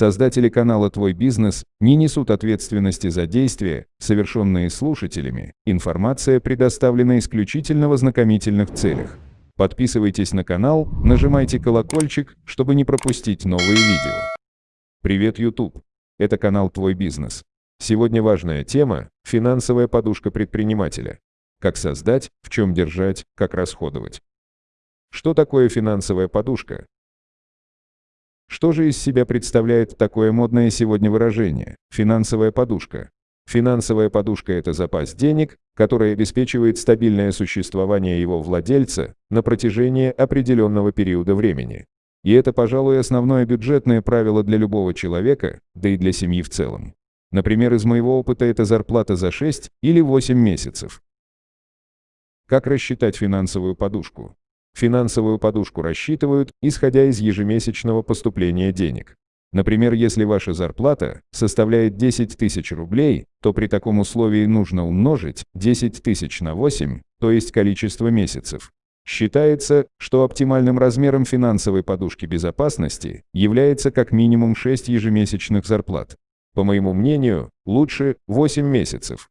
Создатели канала «Твой бизнес» не несут ответственности за действия, совершенные слушателями. Информация предоставлена исключительно в ознакомительных целях. Подписывайтесь на канал, нажимайте колокольчик, чтобы не пропустить новые видео. Привет, YouTube! Это канал «Твой бизнес». Сегодня важная тема – финансовая подушка предпринимателя. Как создать, в чем держать, как расходовать. Что такое финансовая подушка? Что же из себя представляет такое модное сегодня выражение – финансовая подушка? Финансовая подушка – это запас денег, который обеспечивает стабильное существование его владельца на протяжении определенного периода времени. И это, пожалуй, основное бюджетное правило для любого человека, да и для семьи в целом. Например, из моего опыта это зарплата за 6 или 8 месяцев. Как рассчитать финансовую подушку? Финансовую подушку рассчитывают, исходя из ежемесячного поступления денег. Например, если ваша зарплата составляет 10 тысяч рублей, то при таком условии нужно умножить 10 тысяч на 8, то есть количество месяцев. Считается, что оптимальным размером финансовой подушки безопасности является как минимум 6 ежемесячных зарплат. По моему мнению, лучше 8 месяцев.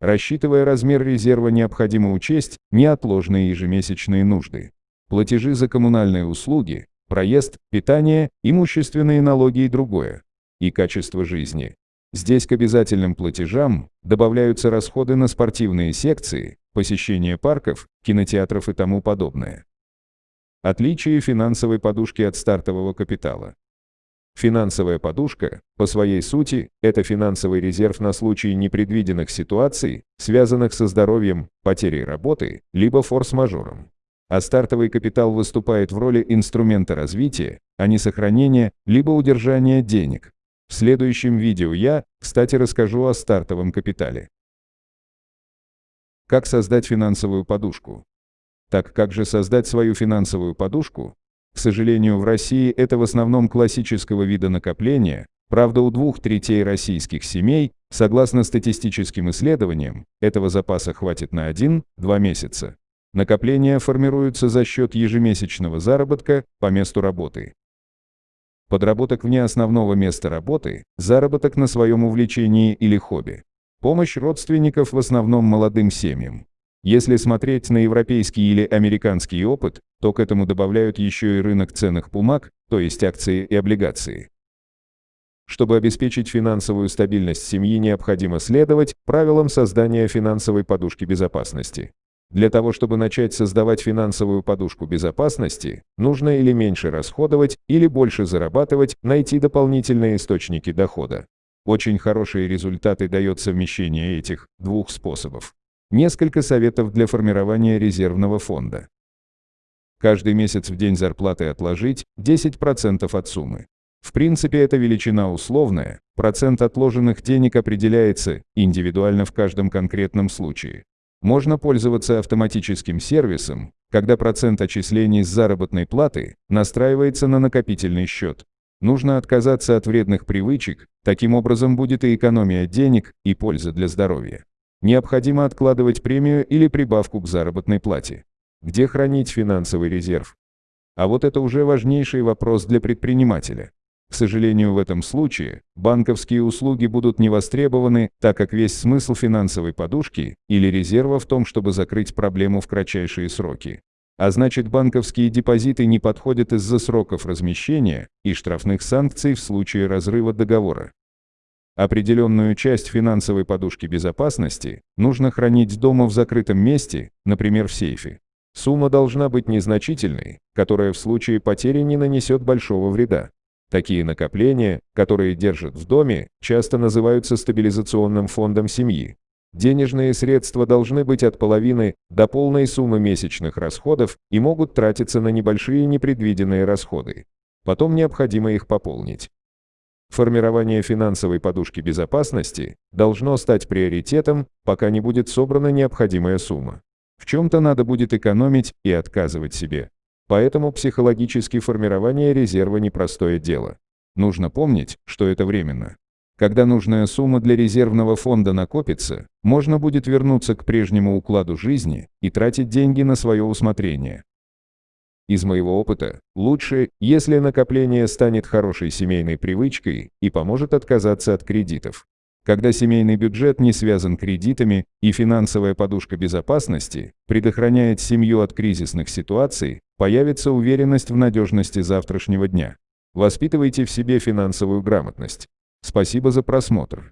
Рассчитывая размер резерва, необходимо учесть неотложные ежемесячные нужды. Платежи за коммунальные услуги, проезд, питание, имущественные налоги и другое. И качество жизни. Здесь к обязательным платежам добавляются расходы на спортивные секции, посещение парков, кинотеатров и тому подобное. Отличие финансовой подушки от стартового капитала. Финансовая подушка, по своей сути, это финансовый резерв на случай непредвиденных ситуаций, связанных со здоровьем, потерей работы, либо форс-мажором. А стартовый капитал выступает в роли инструмента развития, а не сохранения, либо удержания денег. В следующем видео я, кстати, расскажу о стартовом капитале. Как создать финансовую подушку? Так как же создать свою финансовую подушку, к сожалению, в России это в основном классического вида накопления, правда у двух третей российских семей, согласно статистическим исследованиям, этого запаса хватит на 1-2 месяца. Накопления формируются за счет ежемесячного заработка по месту работы. Подработок вне основного места работы, заработок на своем увлечении или хобби. Помощь родственников в основном молодым семьям. Если смотреть на европейский или американский опыт, то к этому добавляют еще и рынок ценных бумаг, то есть акции и облигации. Чтобы обеспечить финансовую стабильность семьи, необходимо следовать правилам создания финансовой подушки безопасности. Для того, чтобы начать создавать финансовую подушку безопасности, нужно или меньше расходовать, или больше зарабатывать, найти дополнительные источники дохода. Очень хорошие результаты дает совмещение этих двух способов. Несколько советов для формирования резервного фонда. Каждый месяц в день зарплаты отложить 10% от суммы. В принципе, эта величина условная, процент отложенных денег определяется индивидуально в каждом конкретном случае. Можно пользоваться автоматическим сервисом, когда процент отчислений с заработной платы настраивается на накопительный счет. Нужно отказаться от вредных привычек, таким образом будет и экономия денег, и польза для здоровья. Необходимо откладывать премию или прибавку к заработной плате. Где хранить финансовый резерв? А вот это уже важнейший вопрос для предпринимателя. К сожалению, в этом случае банковские услуги будут не востребованы, так как весь смысл финансовой подушки или резерва в том, чтобы закрыть проблему в кратчайшие сроки. А значит, банковские депозиты не подходят из-за сроков размещения и штрафных санкций в случае разрыва договора. Определенную часть финансовой подушки безопасности нужно хранить дома в закрытом месте, например, в сейфе. Сумма должна быть незначительной, которая в случае потери не нанесет большого вреда. Такие накопления, которые держат в доме, часто называются стабилизационным фондом семьи. Денежные средства должны быть от половины до полной суммы месячных расходов и могут тратиться на небольшие непредвиденные расходы. Потом необходимо их пополнить. Формирование финансовой подушки безопасности должно стать приоритетом, пока не будет собрана необходимая сумма. В чем-то надо будет экономить и отказывать себе. Поэтому психологически формирование резерва непростое дело. Нужно помнить, что это временно. Когда нужная сумма для резервного фонда накопится, можно будет вернуться к прежнему укладу жизни и тратить деньги на свое усмотрение. Из моего опыта, лучше, если накопление станет хорошей семейной привычкой и поможет отказаться от кредитов. Когда семейный бюджет не связан кредитами и финансовая подушка безопасности предохраняет семью от кризисных ситуаций, появится уверенность в надежности завтрашнего дня. Воспитывайте в себе финансовую грамотность. Спасибо за просмотр.